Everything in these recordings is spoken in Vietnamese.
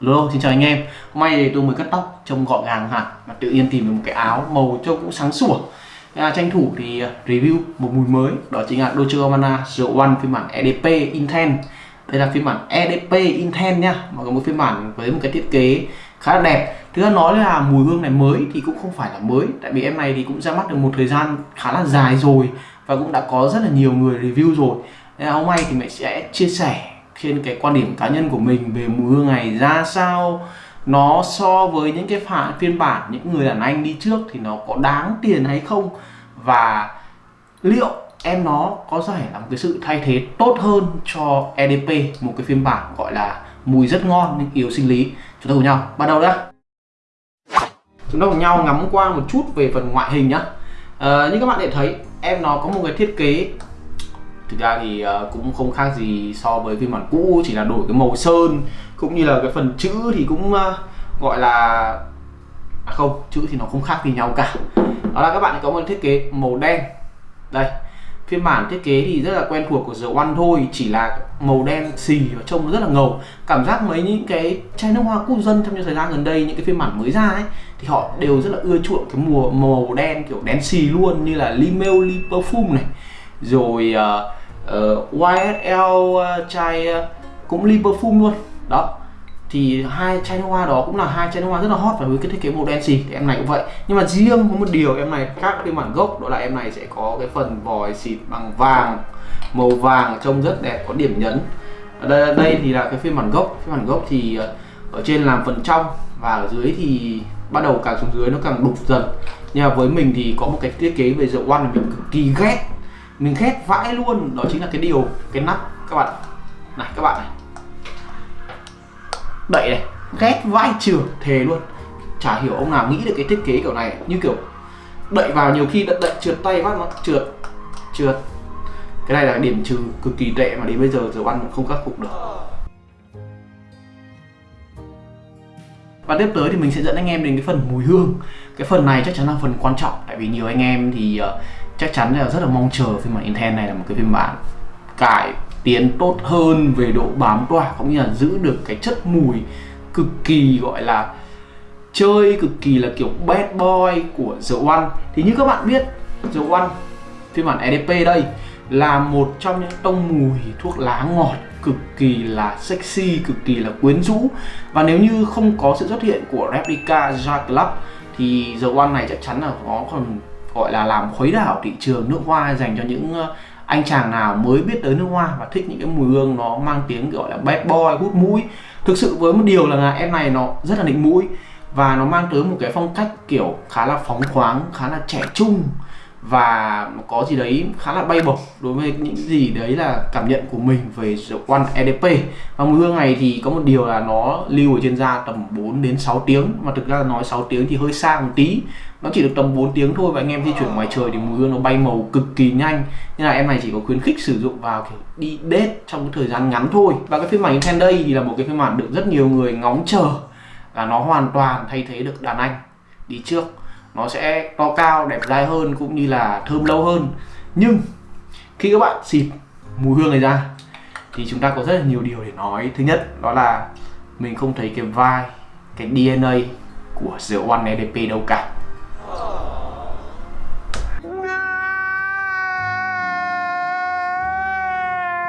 Lô xin chào anh em. Hôm nay thì tôi mới cắt tóc trông gọn gàng hẳn Và tự nhiên tìm được một cái áo màu trông cũng sáng sủa. À, Tranh thủ thì à, review một mùi mới. Đó chính là Dolce Gabbana The One phiên bản EDP Intense. Đây là phiên bản EDP Intense nha. Mà có một phiên bản với một cái thiết kế khá là đẹp. Thứ hai nói là mùi hương này mới thì cũng không phải là mới. Tại vì em này thì cũng ra mắt được một thời gian khá là dài rồi Và cũng đã có rất là nhiều người review rồi. Nên là hôm nay thì mình sẽ chia sẻ trên cái quan điểm cá nhân của mình về mùi hương này ra sao nó so với những cái phản phiên bản những người đàn anh đi trước thì nó có đáng tiền hay không? Và liệu em nó có thể là một cái sự thay thế tốt hơn cho EDP một cái phiên bản gọi là mùi rất ngon nhưng yếu sinh lý? Chúng ta cùng nhau bắt đầu đã. Chúng ta cùng nhau ngắm qua một chút về phần ngoại hình nhá. À, như các bạn để thấy em nó có một cái thiết kế thực ra thì uh, cũng không khác gì so với phiên bản cũ chỉ là đổi cái màu sơn cũng như là cái phần chữ thì cũng uh, gọi là à không chữ thì nó không khác gì nhau cả. Đó là các bạn có một thiết kế màu đen. Đây phiên bản thiết kế thì rất là quen thuộc của The One thôi chỉ là màu đen xì và trông rất là ngầu. Cảm giác mấy những cái chai nước hoa quốc dân trong những thời gian gần đây những cái phiên bản mới ra ấy thì họ đều rất là ưa chuộng cái mùa màu đen kiểu đen xì luôn như là Limeo Li Perfume này. Rồi uh, Ờ, uh, YSL uh, ờ, chai uh, cũng ly perfume luôn. Đó. Thì hai chai nước hoa đó cũng là hai chai nước hoa rất là hot và với cái thiết kế màu đen xì thì em này cũng vậy. Nhưng mà riêng có một điều em này khác với bản gốc đó là em này sẽ có cái phần vòi xịt bằng vàng màu vàng trông rất đẹp có điểm nhấn. Ở đây, đây thì là cái phiên bản gốc. Phiên bản gốc thì ở trên làm phần trong và ở dưới thì bắt đầu càng xuống dưới nó càng đục dần. Nhưng mà với mình thì có một cái thiết kế về rượu oan mình cực kỳ ghét mình ghét vãi luôn. Đó chính là cái điều cái nắp. Các bạn này các bạn này. Đậy này. Ghét vãi trường thề luôn. Chả hiểu ông nào nghĩ được cái thiết kế kiểu này. Như kiểu đậy vào nhiều khi đậy, đậy trượt tay phát nó trượt trượt. Cái này là điểm trừ cực kỳ tệ mà đến bây giờ giờ ăn không khắc phục được. Và tiếp tới thì mình sẽ dẫn anh em đến cái phần mùi hương. Cái phần này chắc chắn là phần quan trọng tại vì nhiều anh em thì uh, chắc chắn là rất là mong chờ phiên bản Intel này là một cái phiên bản cải tiến tốt hơn về độ bám tỏa cũng như là giữ được cái chất mùi cực kỳ gọi là chơi cực kỳ là kiểu bad boy của The One. Thì như các bạn biết The One phiên bản EDP đây là một trong những tông mùi thuốc lá ngọt cực kỳ là sexy, cực kỳ là quyến rũ. Và nếu như không có sự xuất hiện của Replica Jack Club thì The One này chắc chắn là nó còn gọi là làm khuấy đảo thị trường nước hoa dành cho những ờ, anh chàng nào mới biết tới nước hoa và thích những cái mùi hương nó mang tiếng gọi là bad boy, hút mũi. Thực sự với một điều là em này nó rất là định mũi và nó mang tới một cái phong cách kiểu khá là phóng khoáng, khá là trẻ trung và có gì đấy khá là bay bổng đối với những gì đấy là cảm nhận của mình về The One EDP và mùi hương này thì có một điều là nó lưu ở trên da tầm 4 đến 6 tiếng. Mà thực ra nói 6 tiếng thì hơi xa một tí nó chỉ được tầm 4 tiếng thôi và anh em di chuyển ngoài trời thì mùi hương nó bay màu cực kỳ nhanh. Nên là em này chỉ có khuyến khích sử dụng vào kiểu đi date trong cái thời gian ngắn thôi. Và cái phiên bản Inten đây thì là một cái phiên bản được rất nhiều người ngóng chờ. Là nó hoàn toàn thay thế được đàn anh đi trước. Nó sẽ to cao, đẹp dai hơn cũng như là thơm lâu hơn. Nhưng khi các bạn xịt mùi hương này ra thì chúng ta có rất là nhiều điều để nói. Thứ nhất, đó là mình không thấy cái vai, cái DNA của The One EDP đâu cả.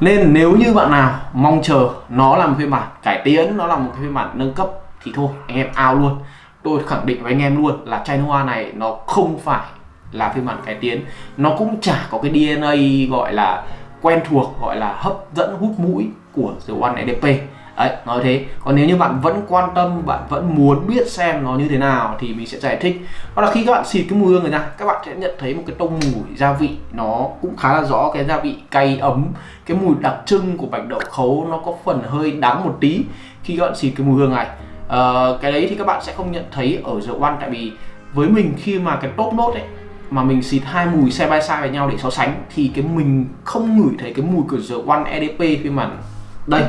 Nên nếu như bạn nào mong chờ nó là một phiên bản cải tiến, nó là một cái phiên bản nâng cấp thì thôi anh em ao luôn. Tôi khẳng định với anh em luôn là chai hoa này nó không phải là phiên bản cải tiến, nó cũng chả có cái DNA gọi là quen thuộc gọi là hấp dẫn hút mũi của The One EDP đấy nói thế. Còn nếu như bạn vẫn quan tâm bạn vẫn muốn biết xem nó như thế nào thì mình sẽ giải thích. Đó là khi các bạn xịt cái mùi hương này ra các bạn sẽ nhận thấy một cái tông mùi gia vị nó cũng khá là rõ. Cái gia vị cay ấm cái mùi đặc trưng của bạch đậu khấu nó có phần hơi đắng một tí khi các bạn xịt cái mùi hương này. À, cái đấy thì các bạn sẽ không nhận thấy ở rượu ăn tại vì với mình khi mà cái top nốt ấy mà mình xịt hai mùi xe by side với nhau để so sánh thì cái mình không ngửi thấy cái mùi của The One EDP phiên bản đây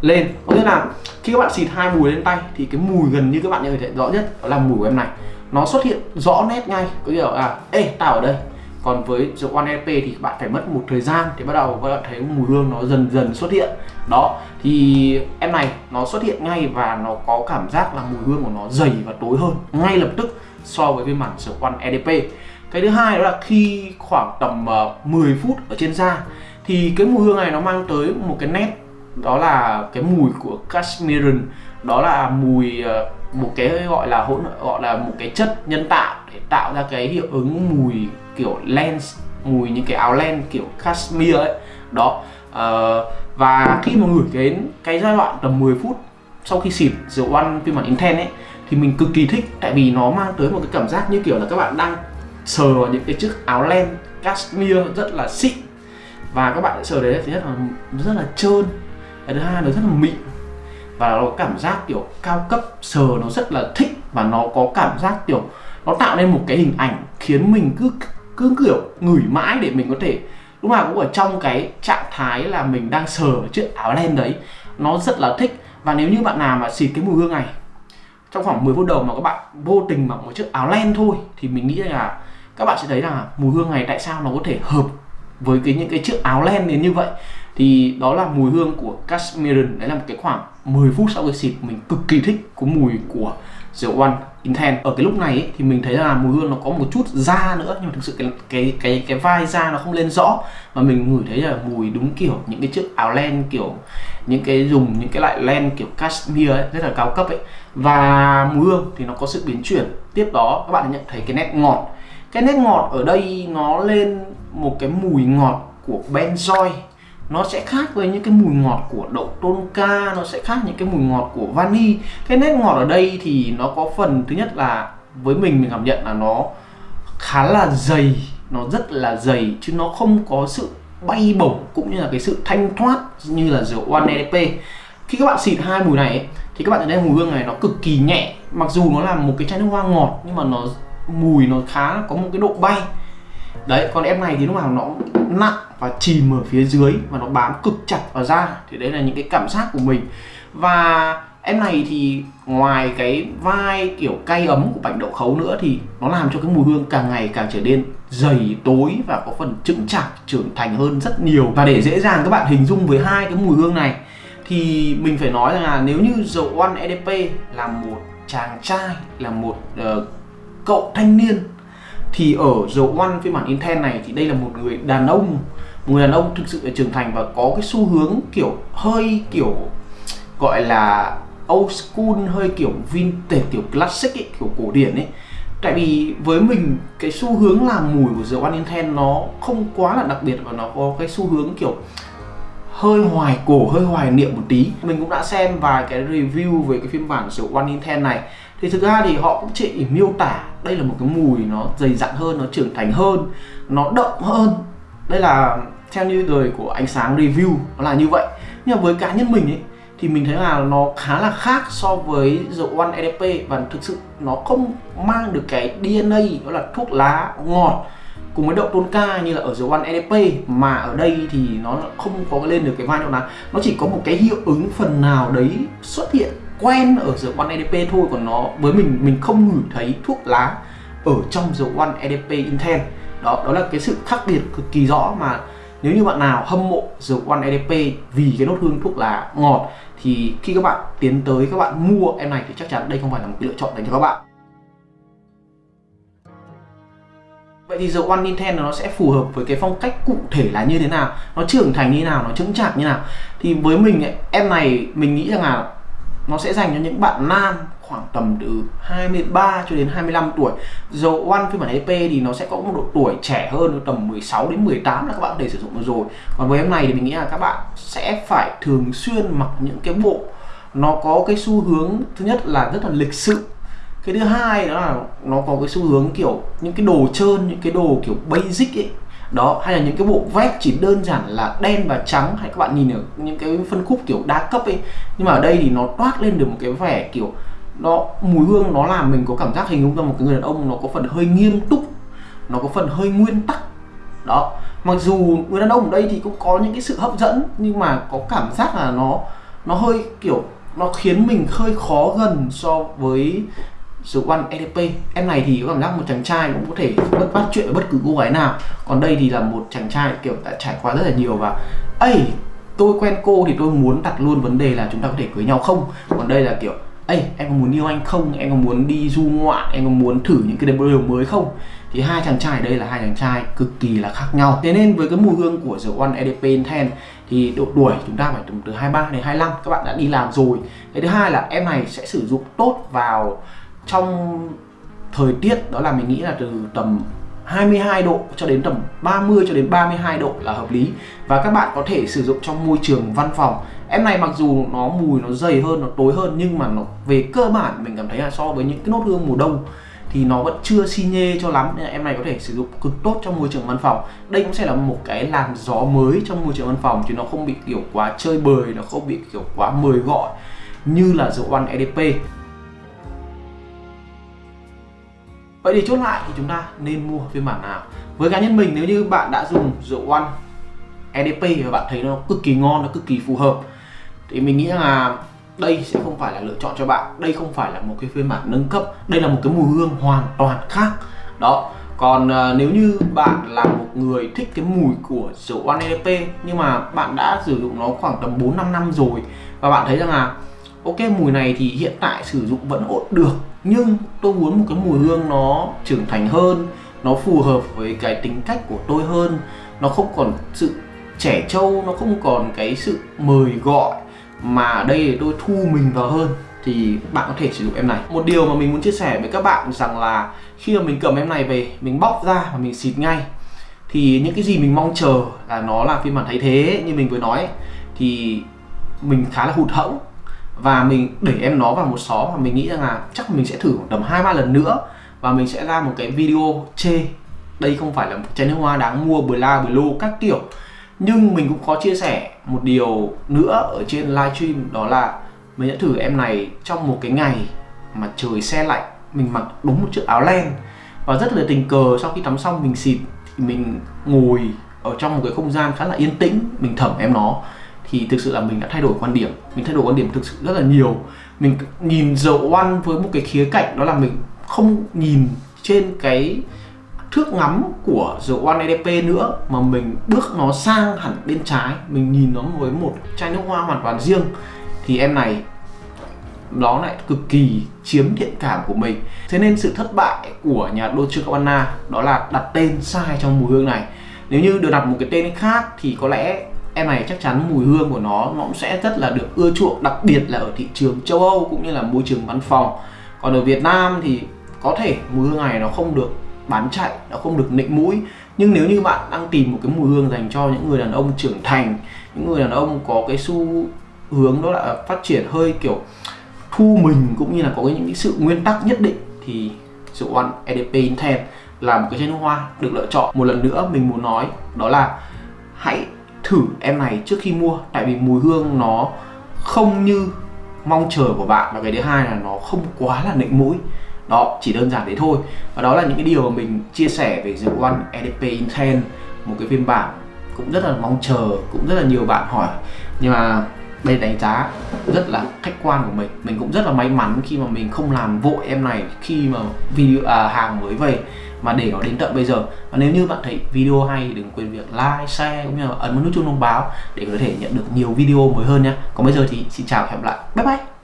lên. Có nghĩa là khi các bạn xịt hai mùi lên tay thì cái mùi gần như các bạn có thể rõ nhất đó là mùi của em này. Nó xuất hiện rõ nét ngay, có nghĩa là, ê, tao ở đây. Còn với The One LP thì bạn phải mất một thời gian thì bắt đầu các bạn thấy mùi hương nó dần dần xuất hiện. Đó, thì em này nó xuất hiện ngay và nó có cảm giác là mùi hương của nó dày và tối hơn, ngay lập tức so với phiên bản The One EDP cái thứ hai đó là khi khoảng tầm ờ, 10 phút ở trên da thì cái mùi hương này nó mang tới một cái nét đó là cái mùi của cashmere đó là mùi ờ, một cái gọi là hỗn gọi là một cái chất nhân tạo để tạo ra cái hiệu ứng mùi kiểu lens mùi những cái áo len kiểu cashmere ấy. Đó uh, và khi mà ngửi đến cái giai đoạn tầm 10 phút sau khi xịt rượu ăn phiên bản Intense ấy thì mình cực kỳ thích. Tại vì nó mang tới một cái cảm giác như kiểu là các bạn đang sờ vào những cái chiếc áo len cashmere rất là xịn. Và các bạn sờ đấy thứ nhất là rất là trơn cái thứ hai nó rất là mịn. Và nó cảm giác kiểu cao cấp, sờ nó rất là thích và nó có cảm giác kiểu nó tạo nên một cái hình ảnh khiến mình cứ cứ kiểu ngửi mãi để mình có thể, lúc nào cũng ở trong cái trạng thái là mình đang sờ chiếc áo len đấy. Nó rất là thích. Và nếu như bạn nào mà xịt cái mùi hương này, trong khoảng 10 phút đầu mà các bạn vô tình mặc một chiếc áo len thôi, thì mình nghĩ là các bạn sẽ thấy là mùi hương này tại sao nó có thể hợp với cái những cái chiếc áo len đến như vậy thì đó là mùi hương của Cashmere. Đấy là một cái khoảng 10 phút sau khi xịt mình cực kỳ thích cái mùi của The One Intense. Ở cái lúc này ấy, thì mình thấy là mùi hương nó có một chút da nữa nhưng mà thực sự cái cái cái cái vai da nó không lên rõ. Mà mình ngửi thấy là mùi đúng kiểu những cái chiếc áo len kiểu những cái dùng những cái loại len kiểu cashmere ấy, rất là cao cấp ấy. Và mùi hương thì nó có sự biến chuyển. Tiếp đó các bạn nhận thấy cái nét ngọt. Cái nét ngọt ở đây nó lên một cái mùi ngọt của benzoy nó sẽ khác với những cái mùi ngọt của đậu tonka nó sẽ khác những cái mùi ngọt của vani. Cái nét ngọt ở đây thì nó có phần thứ nhất là với mình mình cảm nhận là nó khá là dày nó rất là dày chứ nó không có sự bay bổng cũng như là cái sự thanh thoát như là rượu One LP khi các bạn xịt hai mùi này ấy, thì các bạn thấy mùi hương này nó cực kỳ nhẹ. Mặc dù nó là một cái chai nước hoa ngọt nhưng mà nó mùi nó khá có một cái độ bay đấy còn em này thì lúc nào nó nặng và chìm ở phía dưới và nó bám cực chặt vào da. Thì đấy là những cái cảm giác của mình. Và em này thì ngoài cái vai kiểu cay ấm của bạch đậu khấu nữa thì nó làm cho cái mùi hương càng ngày càng trở nên dày tối và có phần chững chạc trưởng thành hơn rất nhiều. Và để dễ dàng các bạn hình dung với hai cái mùi hương này thì mình phải nói rằng là nếu như dầu One EDP là một chàng trai là một uh, cậu thanh niên thì ở The One phiên bản Intel này thì đây là một người đàn ông. Một người đàn ông thực sự là trưởng thành và có cái xu hướng kiểu hơi kiểu gọi là old school hơi kiểu vintage kiểu classic ấy, kiểu cổ điển ấy. Tại vì với mình cái xu hướng làm mùi của The One Intel nó không quá là đặc biệt và nó có cái xu hướng kiểu hơi hoài cổ hơi hoài niệm một tí. Mình cũng đã xem vài cái review về cái phiên bản The One Intel này thì thực ra thì họ cũng chỉ miêu tả, đây là một cái mùi nó dày dặn hơn, nó trưởng thành hơn, nó đậm hơn. Đây là theo như đời của ánh sáng review, nó là như vậy. Nhưng mà với cá nhân mình ấy, thì mình thấy là nó khá là khác so với The One EDP và thực sự nó không mang được cái DNA đó là thuốc lá ngọt cùng với đậu tôn ca như là ở The One EDP mà ở đây thì nó không có lên được cái vai đậu lá nó chỉ có một cái hiệu ứng phần nào đấy xuất hiện quen ở rượu One EDP thôi còn nó với mình mình không ngửi thấy thuốc lá ở trong rượu One EDP Intense. Đó đó là cái sự khác biệt cực kỳ rõ mà nếu như bạn nào hâm mộ rượu One EDP vì cái nốt hương thuốc lá ngọt thì khi các bạn tiến tới các bạn mua em này thì chắc chắn đây không phải là một cái lựa chọn dành cho các bạn. Vậy thì The One Nintendo nó sẽ phù hợp với cái phong cách cụ thể là như thế nào? Nó trưởng thành như nào, nó chững chạc như nào? Thì với mình ấy, em này mình nghĩ rằng là nó sẽ dành cho những bạn nam khoảng tầm từ 23 cho đến 25 tuổi. Dầu One phiên bản EP thì nó sẽ có một độ tuổi trẻ hơn tầm 16 đến 18 là các bạn có thể sử dụng được rồi. Còn với em này thì mình nghĩ là các bạn sẽ phải thường xuyên mặc những cái bộ nó có cái xu hướng, thứ nhất là rất là lịch sự. Cái thứ hai đó là nó có cái xu hướng kiểu những cái đồ trơn, những cái đồ kiểu basic ấy đó, hay là những cái bộ vest chỉ đơn giản là đen và trắng, hay các bạn nhìn ở những cái phân khúc kiểu đa cấp ấy. Nhưng mà ở đây thì nó toát lên được một cái vẻ kiểu nó, mùi hương nó làm mình có cảm giác hình dung ra một cái người đàn ông nó có phần hơi nghiêm túc, nó có phần hơi nguyên tắc. Đó, mặc dù người đàn ông ở đây thì cũng có những cái sự hấp dẫn, nhưng mà có cảm giác là nó nó hơi kiểu, nó khiến mình hơi khó gần so với The One EDP Em này thì có cảm giác một chàng trai cũng có thể bất bắt chuyện với bất cứ cô gái nào Còn đây thì là một chàng trai kiểu đã trải qua rất là nhiều và ấy tôi quen cô thì tôi muốn đặt luôn vấn đề là chúng ta có thể cưới nhau không Còn đây là kiểu ấy em có muốn yêu anh không? Em có muốn đi du ngoạn? Em có muốn thử những cái điều mới không? Thì hai chàng trai đây là hai chàng trai cực kỳ là khác nhau Thế nên với cái mùi hương của The One EDP Intense thì độ tuổi chúng ta phải từ, từ 23 đến 25 các bạn đã đi làm rồi cái thứ hai là em này sẽ sử dụng tốt vào trong thời tiết, đó là mình nghĩ là từ tầm 22 độ cho đến tầm 30 cho đến 32 độ là hợp lý. Và các bạn có thể sử dụng trong môi trường văn phòng. Em này mặc dù nó mùi nó dày hơn, nó tối hơn, nhưng mà nó về cơ bản mình cảm thấy là so với những cái nốt hương mùa đông thì nó vẫn chưa xi nhê cho lắm. Nên là em này có thể sử dụng cực tốt trong môi trường văn phòng. Đây cũng sẽ là một cái làn gió mới trong môi trường văn phòng chứ nó không bị kiểu quá chơi bời, nó không bị kiểu quá mời gọi như là dầu ăn EDP Vậy thì chốt lại thì chúng ta nên mua phiên bản nào? Với cá nhân mình nếu như bạn đã dùng rượu One EDP và bạn thấy nó cực kỳ ngon, nó cực kỳ phù hợp. Thì mình nghĩ là đây sẽ không phải là lựa chọn cho bạn. Đây không phải là một cái phiên bản nâng cấp. Đây là một cái mùi hương hoàn toàn khác. Đó. Còn uh, nếu như bạn là một người thích cái mùi của rượu One EDP nhưng mà bạn đã sử dụng nó khoảng tầm 4 5 năm rồi và bạn thấy rằng là ok mùi này thì hiện tại sử dụng vẫn ổn được nhưng tôi muốn một cái mùi hương nó trưởng thành hơn, nó phù hợp với cái tính cách của tôi hơn. Nó không còn sự trẻ trâu, nó không còn cái sự mời gọi mà ở đây tôi thu mình vào hơn. Thì bạn có thể sử dụng em này. Một điều mà mình muốn chia sẻ với các bạn rằng là khi mà mình cầm em này về, mình bóc ra và mình xịt ngay, thì những cái gì mình mong chờ là nó là phiên bản thay thế. Như mình vừa nói thì mình khá là hụt hẫng và mình đẩy em nó vào một xó và mình nghĩ rằng là chắc mình sẽ thử tầm hai, ba lần nữa. Và mình sẽ ra một cái video chê. Đây không phải là một chai nước hoa đáng mua, bla lô các kiểu. Nhưng mình cũng có chia sẻ một điều nữa ở trên livestream, đó là mình đã thử em này trong một cái ngày mà trời xe lạnh, mình mặc đúng một chiếc áo len. Và rất là tình cờ, sau khi tắm xong mình xịt thì mình ngồi ở trong một cái không gian khá là yên tĩnh, mình thẩm em nó thì thực sự là mình đã thay đổi quan điểm. Mình thay đổi quan điểm thực sự rất là nhiều. Mình nhìn dầu One với một cái khía cạnh, đó là mình không nhìn trên cái thước ngắm của The One EDP nữa, mà mình bước nó sang hẳn bên trái. Mình nhìn nó với một chai nước hoa hoàn toàn riêng. Thì em này nó lại cực kỳ chiếm thiện cảm của mình. Thế nên sự thất bại của nhà Dolce Gabbana đó là đặt tên sai trong mùi hương này. Nếu như được đặt một cái tên khác thì có lẽ em này chắc chắn mùi hương của nó nó cũng sẽ rất là được ưa chuộng, đặc biệt là ở thị trường châu Âu cũng như là môi trường văn phòng. Còn ở Việt Nam thì có thể mùi hương này nó không được bán chạy, nó không được nịnh mũi. Nhưng nếu như bạn đang tìm một cái mùi hương dành cho những người đàn ông trưởng thành, những người đàn ông có cái xu hướng đó là phát triển hơi kiểu thu mình cũng như là có những cái sự nguyên tắc nhất định, thì The One EDP Intense là một cái chai nước hoa được lựa chọn. Một lần nữa mình muốn nói đó là hãy thử em này trước khi mua tại vì mùi hương nó không như mong chờ của bạn. Và cái thứ hai là nó không quá là nịnh mũi đó chỉ đơn giản thế thôi. Và đó là những cái điều mà mình chia sẻ về The One EDP Intense một cái phiên bản cũng rất là mong chờ cũng rất là nhiều bạn hỏi. Nhưng mà đây đánh giá rất là khách quan của mình. Mình cũng rất là may mắn khi mà mình không làm vội em này khi mà video à, hàng mới về mà để nó đến tận bây giờ. Và nếu như bạn thấy video hay đừng quên việc like, share cũng như là ấn vào nút chuông thông báo để có thể nhận được nhiều video mới hơn nhé còn bây giờ thì xin chào và hẹn gặp lại. Bye bye!